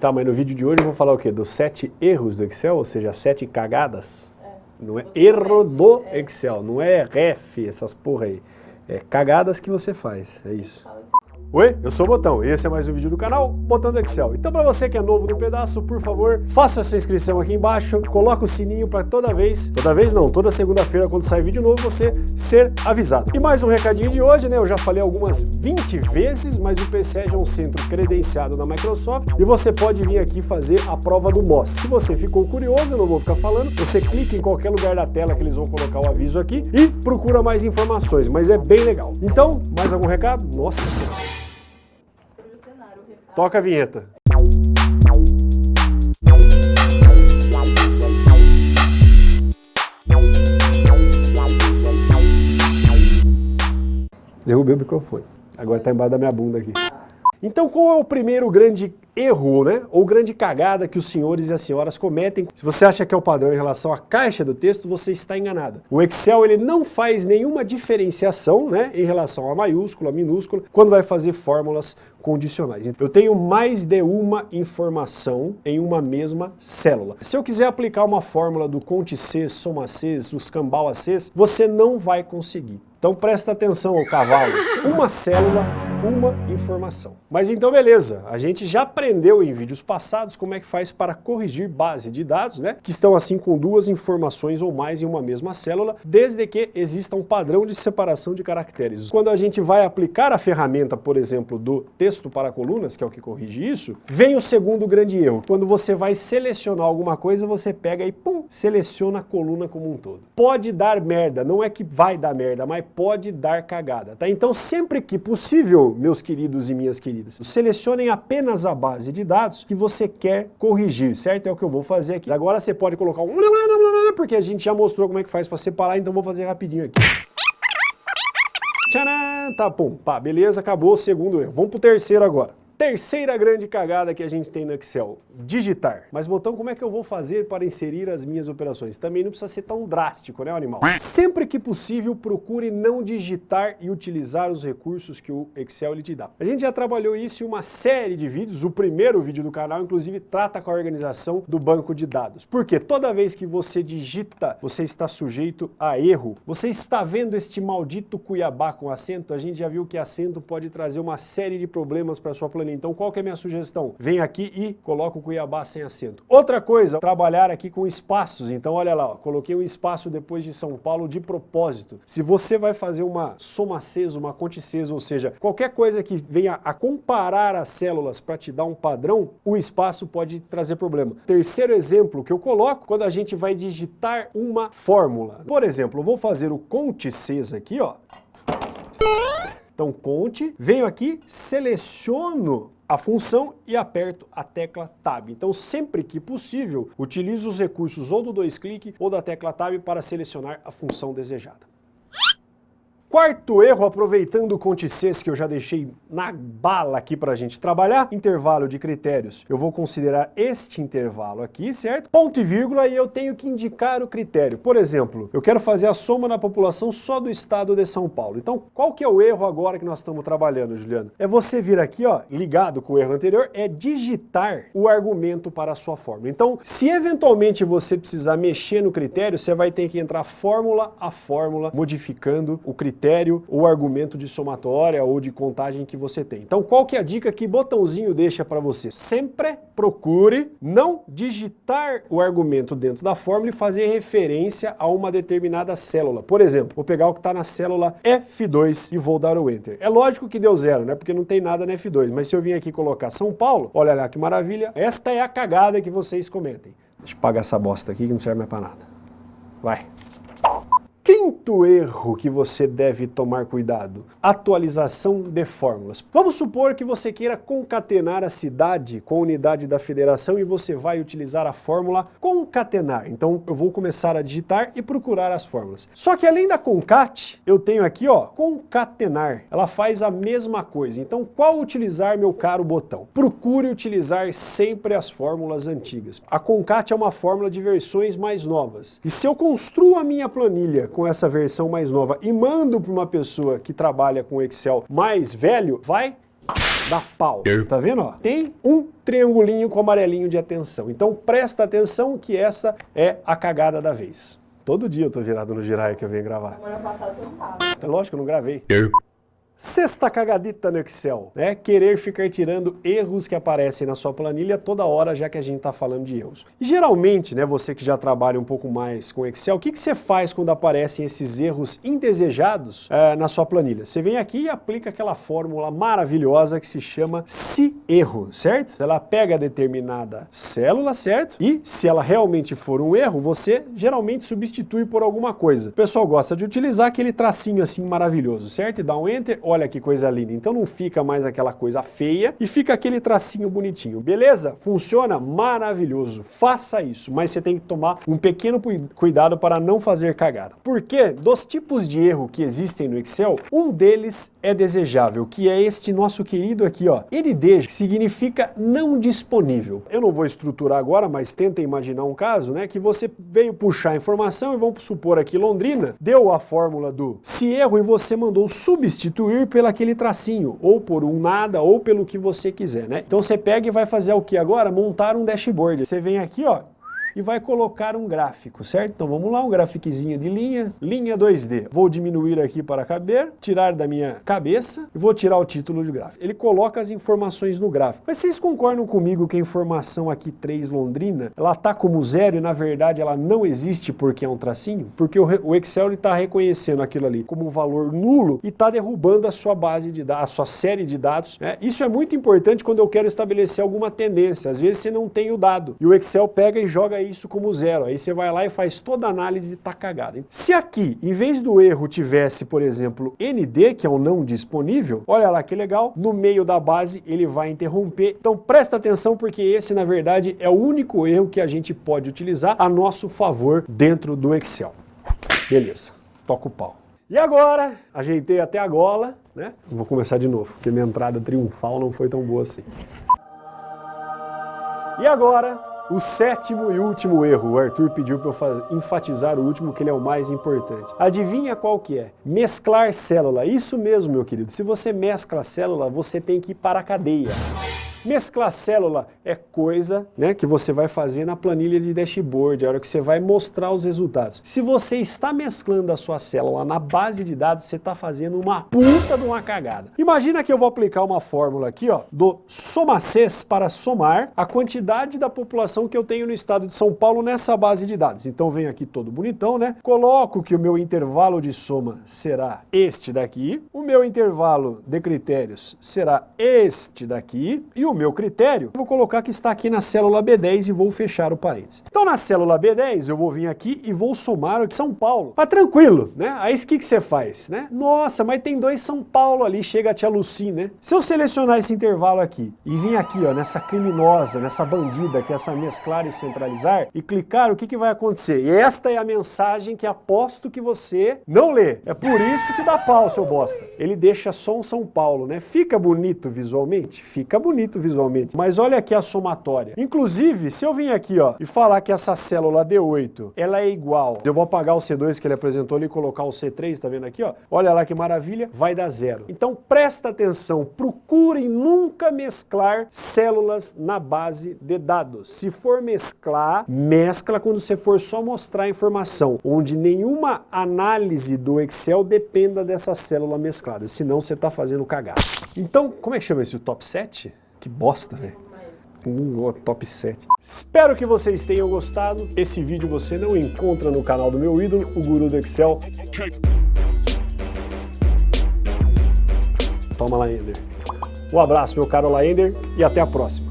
Tá, mas no vídeo de hoje eu vou falar o quê? Dos sete erros do Excel, ou seja, sete cagadas? É. Não é você erro do é. Excel, não é ref, essas porra aí. É cagadas que você faz, é isso. Oi, eu sou o Botão e esse é mais um vídeo do canal Botão do Excel. Então para você que é novo no pedaço, por favor, faça a sua inscrição aqui embaixo, coloca o sininho para toda vez, toda vez não, toda segunda-feira quando sai vídeo novo, você ser avisado. E mais um recadinho de hoje, né, eu já falei algumas 20 vezes, mas o PCEG é um centro credenciado na Microsoft e você pode vir aqui fazer a prova do MOS. Se você ficou curioso, eu não vou ficar falando, você clica em qualquer lugar da tela que eles vão colocar o aviso aqui e procura mais informações, mas é bem legal. Então, mais algum recado? Nossa Senhora! Toca a vinheta. Derrubei o microfone. Agora está embaixo da minha bunda aqui. Então qual é o primeiro grande erro, né, ou grande cagada que os senhores e as senhoras cometem. Se você acha que é o padrão em relação à caixa do texto, você está enganado. O Excel ele não faz nenhuma diferenciação né, em relação a maiúscula, minúscula, quando vai fazer fórmulas condicionais. Eu tenho mais de uma informação em uma mesma célula. Se eu quiser aplicar uma fórmula do conte C, soma C, a C, você não vai conseguir. Então presta atenção, o cavalo. Uma célula, uma informação. Mas então beleza, a gente já aprendeu em vídeos passados como é que faz para corrigir base de dados, né? Que estão assim com duas informações ou mais em uma mesma célula, desde que exista um padrão de separação de caracteres. Quando a gente vai aplicar a ferramenta, por exemplo, do texto para colunas, que é o que corrige isso, vem o segundo grande erro. Quando você vai selecionar alguma coisa, você pega e pum, seleciona a coluna como um todo. Pode dar merda, não é que vai dar merda, mas pode dar cagada, tá? Então sempre que possível, meus queridos e minhas queridas, selecionem apenas a base de dados que você quer corrigir, certo? É o que eu vou fazer aqui. Agora você pode colocar um porque a gente já mostrou como é que faz para separar, então vou fazer rapidinho aqui. Tcharam! Tá, pum, pá, beleza, acabou o segundo erro. Vamos pro terceiro agora. Terceira grande cagada que a gente tem no Excel, digitar. Mas botão, como é que eu vou fazer para inserir as minhas operações? Também não precisa ser tão drástico, né, animal? Sempre que possível, procure não digitar e utilizar os recursos que o Excel ele te dá. A gente já trabalhou isso em uma série de vídeos, o primeiro vídeo do canal, inclusive, trata com a organização do banco de dados. Porque toda vez que você digita, você está sujeito a erro. Você está vendo este maldito Cuiabá com acento? A gente já viu que acento pode trazer uma série de problemas para sua planilha então qual que é a minha sugestão? Vem aqui e coloca o Cuiabá sem acento. Outra coisa, trabalhar aqui com espaços. Então olha lá, ó, coloquei um espaço depois de São Paulo de propósito. Se você vai fazer uma soma cesa, uma conte ou seja, qualquer coisa que venha a comparar as células para te dar um padrão, o espaço pode trazer problema. Terceiro exemplo que eu coloco, quando a gente vai digitar uma fórmula. Por exemplo, eu vou fazer o conte aqui, ó. Então conte, venho aqui, seleciono a função e aperto a tecla Tab. Então sempre que possível, utilizo os recursos ou do dois cliques ou da tecla Tab para selecionar a função desejada. Quarto erro, aproveitando o Contices que eu já deixei na bala aqui para a gente trabalhar, intervalo de critérios. Eu vou considerar este intervalo aqui, certo? Ponto e vírgula e eu tenho que indicar o critério. Por exemplo, eu quero fazer a soma na população só do estado de São Paulo. Então, qual que é o erro agora que nós estamos trabalhando, Juliano? É você vir aqui, ó, ligado com o erro anterior, é digitar o argumento para a sua fórmula. Então, se eventualmente você precisar mexer no critério, você vai ter que entrar fórmula a fórmula, modificando o critério critério ou argumento de somatória ou de contagem que você tem. Então qual que é a dica que botãozinho deixa para você? Sempre procure não digitar o argumento dentro da fórmula e fazer referência a uma determinada célula. Por exemplo, vou pegar o que está na célula F2 e vou dar o Enter. É lógico que deu zero, né? Porque não tem nada na F2, mas se eu vim aqui colocar São Paulo, olha lá que maravilha, esta é a cagada que vocês cometem. Deixa eu pagar essa bosta aqui que não serve mais para nada. Vai. Quinto erro que você deve tomar cuidado, atualização de fórmulas. Vamos supor que você queira concatenar a cidade com a unidade da federação e você vai utilizar a fórmula concatenar. Então eu vou começar a digitar e procurar as fórmulas. Só que além da concat, eu tenho aqui ó, concatenar. Ela faz a mesma coisa. Então qual utilizar, meu caro botão? Procure utilizar sempre as fórmulas antigas. A concat é uma fórmula de versões mais novas. E se eu construo a minha planilha com essa versão mais nova e mando para uma pessoa que trabalha com Excel mais velho, vai dá pau. Tá vendo? Ó? Tem um triangulinho com amarelinho de atenção. Então presta atenção que essa é a cagada da vez. Todo dia eu tô virado no Jiraiya que eu venho gravar. Semana passada você não tava. É lógico, eu não gravei. Sexta cagadita no Excel, né? Querer ficar tirando erros que aparecem na sua planilha toda hora, já que a gente está falando de erros. E geralmente, né, você que já trabalha um pouco mais com Excel, o que, que você faz quando aparecem esses erros indesejados é, na sua planilha? Você vem aqui e aplica aquela fórmula maravilhosa que se chama se erro, certo? Ela pega determinada célula, certo? E se ela realmente for um erro, você geralmente substitui por alguma coisa. O pessoal gosta de utilizar aquele tracinho assim maravilhoso, certo? E dá um Enter, olha que coisa linda. Então não fica mais aquela coisa feia e fica aquele tracinho bonitinho. Beleza? Funciona maravilhoso. Faça isso, mas você tem que tomar um pequeno cuidado para não fazer cagada. Porque dos tipos de erro que existem no Excel, um deles é desejável, que é este nosso querido aqui, ó. ND significa não disponível. Eu não vou estruturar agora, mas tenta imaginar um caso, né, que você veio puxar a informação e vamos supor aqui Londrina, deu a fórmula do se erro e você mandou substituir substituir pelo aquele tracinho, ou por um nada, ou pelo que você quiser, né? Então você pega e vai fazer o que agora? Montar um dashboard. Você vem aqui, ó, e vai colocar um gráfico, certo? Então vamos lá, um grafiquezinho de linha, linha 2D. Vou diminuir aqui para caber, tirar da minha cabeça e vou tirar o título de gráfico. Ele coloca as informações no gráfico. Mas vocês concordam comigo que a informação aqui 3 Londrina, ela tá como zero e na verdade ela não existe porque é um tracinho? Porque o Excel está reconhecendo aquilo ali como um valor nulo e está derrubando a sua base de dados, a sua série de dados. Né? Isso é muito importante quando eu quero estabelecer alguma tendência. Às vezes você não tem o dado e o Excel pega e joga aí isso como zero. Aí você vai lá e faz toda a análise e tá cagado. Se aqui, em vez do erro, tivesse, por exemplo, ND, que é o não disponível, olha lá que legal, no meio da base ele vai interromper. Então presta atenção porque esse, na verdade, é o único erro que a gente pode utilizar a nosso favor dentro do Excel. Beleza, toca o pau. E agora, ajeitei até a gola, né? Vou começar de novo, porque minha entrada triunfal não foi tão boa assim. E agora, o sétimo e último erro, o Arthur pediu para eu enfatizar o último, que ele é o mais importante. Adivinha qual que é? Mesclar célula. Isso mesmo, meu querido. Se você mescla célula, você tem que ir para a cadeia. Mesclar célula é coisa né, que você vai fazer na planilha de dashboard, a hora que você vai mostrar os resultados. Se você está mesclando a sua célula na base de dados, você está fazendo uma puta de uma cagada. Imagina que eu vou aplicar uma fórmula aqui, ó, do SOMACES para somar a quantidade da população que eu tenho no estado de São Paulo nessa base de dados. Então venho aqui todo bonitão, né? Coloco que o meu intervalo de soma será este daqui, o meu intervalo de critérios será este daqui e o meu critério, vou colocar que está aqui na célula B10 e vou fechar o parênteses. Então na célula B10 eu vou vir aqui e vou somar o de São Paulo. Mas tranquilo, né? Aí o que, que você faz, né? Nossa, mas tem dois São Paulo ali, chega a te alucin, né? Se eu selecionar esse intervalo aqui e vir aqui, ó, nessa criminosa, nessa bandida, que é essa mesclar e centralizar, e clicar, o que, que vai acontecer? E esta é a mensagem que aposto que você não lê. É por isso que dá pau, seu bosta. Ele deixa só um São Paulo, né? Fica bonito visualmente? Fica bonito bonito visualmente. Mas olha aqui a somatória. Inclusive, se eu vim aqui ó, e falar que essa célula D8 ela é igual, eu vou apagar o C2 que ele apresentou ali e colocar o C3, tá vendo aqui? ó? Olha lá que maravilha, vai dar zero. Então presta atenção, procurem nunca mesclar células na base de dados. Se for mesclar, mescla quando você for só mostrar a informação, onde nenhuma análise do Excel dependa dessa célula mesclada, senão você está fazendo cagada. Então, como é que chama esse top 7? Que bosta, velho. Um top 7. Espero que vocês tenham gostado. Esse vídeo você não encontra no canal do meu ídolo, o Guru do Excel. Toma lá, Ender. Um abraço, meu caro Laender, e até a próxima.